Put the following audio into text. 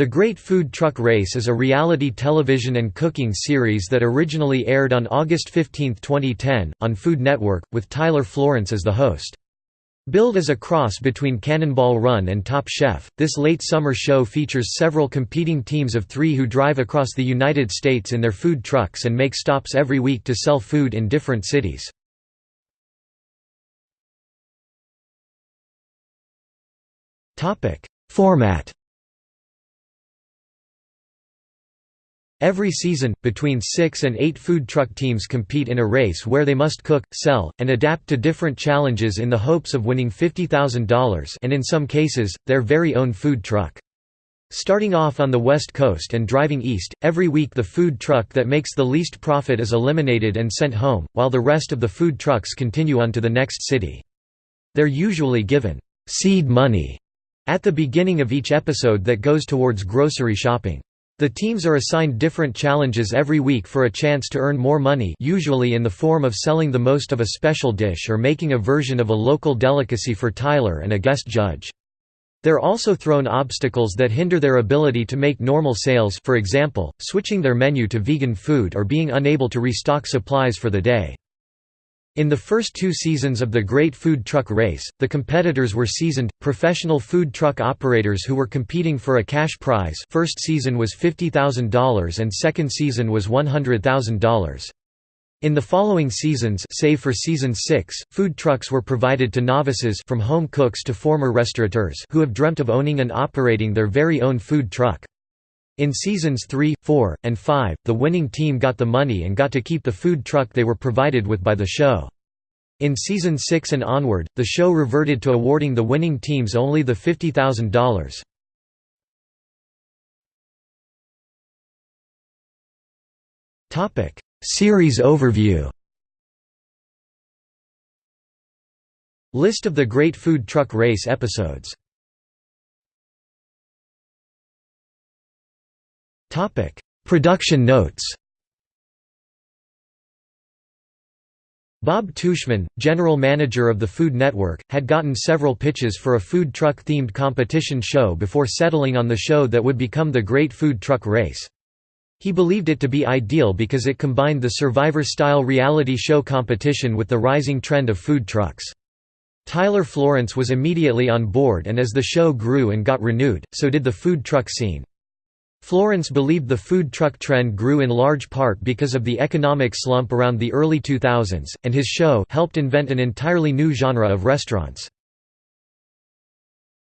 The Great Food Truck Race is a reality television and cooking series that originally aired on August 15, 2010, on Food Network, with Tyler Florence as the host. Billed as a cross between Cannonball Run and Top Chef, this late summer show features several competing teams of three who drive across the United States in their food trucks and make stops every week to sell food in different cities. Format Every season, between six and eight food truck teams compete in a race where they must cook, sell, and adapt to different challenges in the hopes of winning $50,000 and in some cases, their very own food truck. Starting off on the west coast and driving east, every week the food truck that makes the least profit is eliminated and sent home, while the rest of the food trucks continue on to the next city. They're usually given seed money at the beginning of each episode that goes towards grocery shopping. The teams are assigned different challenges every week for a chance to earn more money usually in the form of selling the most of a special dish or making a version of a local delicacy for Tyler and a guest judge. They're also thrown obstacles that hinder their ability to make normal sales for example, switching their menu to vegan food or being unable to restock supplies for the day. In the first two seasons of the Great Food Truck Race, the competitors were seasoned, professional food truck operators who were competing for a cash prize first season was $50,000 and second season was $100,000. In the following seasons save for season 6, food trucks were provided to novices from home cooks to former restaurateurs who have dreamt of owning and operating their very own food truck. In seasons 3, 4, and 5, the winning team got the money and got to keep the food truck they were provided with by the show. In season 6 and onward, the show reverted to awarding the winning teams only the $50,000. Topic: Series overview. List of the Great Food Truck Race episodes Topic: Production notes. Bob Tuschman, general manager of the Food Network, had gotten several pitches for a food truck-themed competition show before settling on the show that would become the Great Food Truck Race. He believed it to be ideal because it combined the Survivor-style reality show competition with the rising trend of food trucks. Tyler Florence was immediately on board and as the show grew and got renewed, so did the food truck scene. Florence believed the food truck trend grew in large part because of the economic slump around the early 2000s, and his show helped invent an entirely new genre of restaurants.